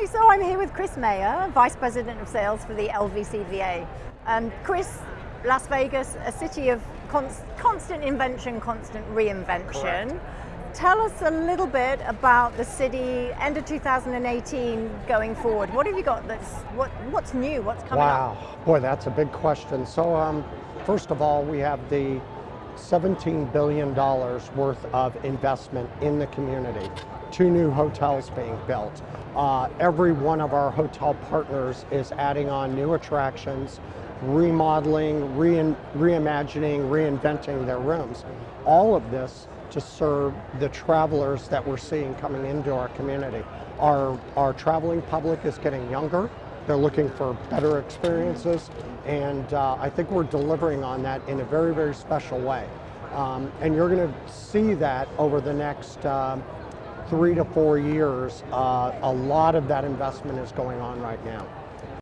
Hi, so I'm here with Chris Meyer, Vice President of Sales for the LVCVA. Um, Chris, Las Vegas, a city of const constant invention, constant reinvention. Correct. Tell us a little bit about the city end of 2018 going forward. What have you got that's, what, what's new, what's coming wow. up? boy, that's a big question. So um, first of all, we have the $17 billion worth of investment in the community. Two new hotels being built. Uh, every one of our hotel partners is adding on new attractions, remodeling, re reimagining, reinventing their rooms. All of this to serve the travelers that we're seeing coming into our community. Our, our traveling public is getting younger. They're looking for better experiences, and uh, I think we're delivering on that in a very, very special way. Um, and you're going to see that over the next um, three to four years. Uh, a lot of that investment is going on right now.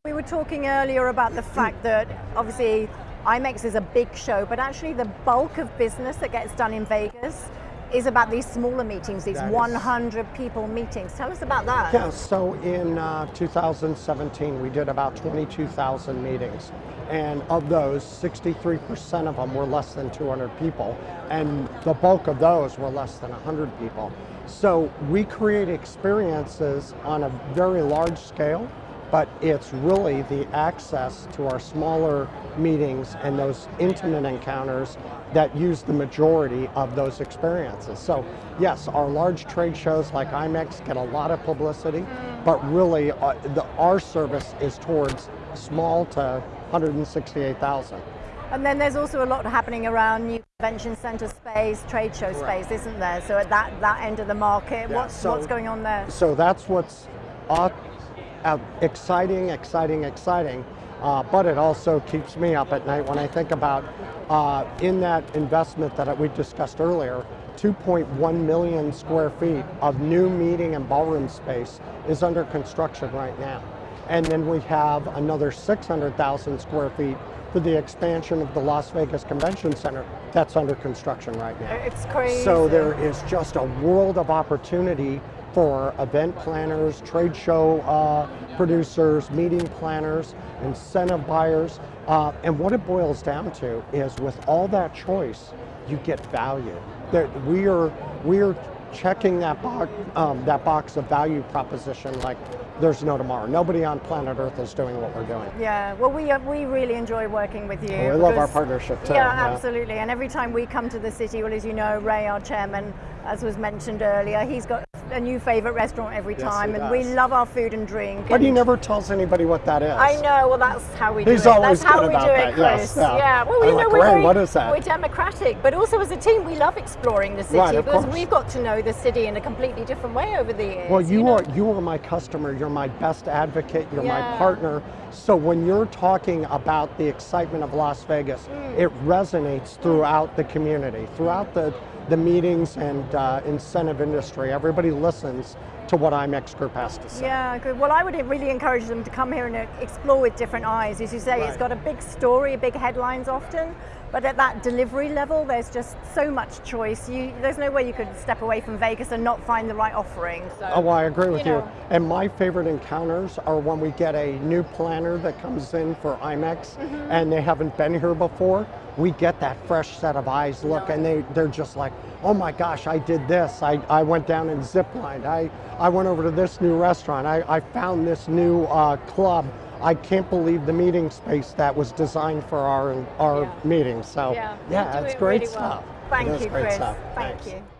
We were talking earlier about the fact that obviously IMEX is a big show, but actually the bulk of business that gets done in Vegas is about these smaller meetings, these 100 people meetings. Tell us about that. Yeah, so in uh, 2017, we did about 22,000 meetings. And of those, 63% of them were less than 200 people. And the bulk of those were less than 100 people. So we create experiences on a very large scale but it's really the access to our smaller meetings and those intimate encounters that use the majority of those experiences. So yes, our large trade shows like IMEX get a lot of publicity, but really uh, the, our service is towards small to 168,000. And then there's also a lot happening around new convention center space, trade show space, isn't there? So at that, that end of the market, Yeah, what's, so- what's going on there? So that's what's exciting, exciting, exciting. Uh, but it also keeps me up at night when I think about uh, in that investment that we discussed earlier, 2.1 million square feet of new meeting and ballroom space is under construction right now. And then we have another 600,000 square feet for the expansion of the Las Vegas Convention Center that's under construction right now. It's crazy. So there is just a world of opportunity for event planners, trade show uh, producers, meeting planners, incentive buyers. Uh, and what it boils down to is with all that choice, you get value. That we are, we are checking that box, um, that box of value proposition like there's no tomorrow. Nobody on planet Earth is doing what we're doing. Yeah, well, we, uh, we really enjoy working with you. Oh, I love our partnership too. Yeah, absolutely. And every time we come to the city, well, as you know, Ray, our chairman, as was mentioned earlier, he's got a new favorite restaurant every Yes, time, and we love our food and drink. But he never tells anybody what that is. I know. Well, that's how we do He's it. always that's how we do that, it, yes, Chris. yeah. Well, you like, know, we're very, what is that?" We're democratic, but also as a team, we love exploring the city Right, because course. we've got to know the city in a completely different way over the years. Well, you, know? are you are my customer. You're my best advocate. You're Yeah. my partner. So when you're talking about the excitement of Las Vegas, Mm. it resonates throughout the community, throughout the the meetings and uh, incentive industry. Everybody listens to what IMEX Group has to say. Yeah, good. Well, I would really encourage them to come here and uh, explore with different eyes. As you say, it's got a big story, big headlines often, but at that delivery level, there's just so much choice. You, there's no way you could step away from Vegas and not find the right offering. So, Oh, well, I agree with you. know. And my favorite encounters are when we get a new planner that comes in for IMEX Mm-hmm. and they haven't been here before. We get that fresh set of eyes look and they, they're just like, oh my gosh, I did this. I, I went down and ziplined. I, I went over to this new restaurant. I, I found this new uh, club. I can't believe the meeting space that was designed for our, our Yeah. meetings. So yeah, yeah, it's it great really well. stuff. Thank It you, Chris. stuff. Thank Thanks. you.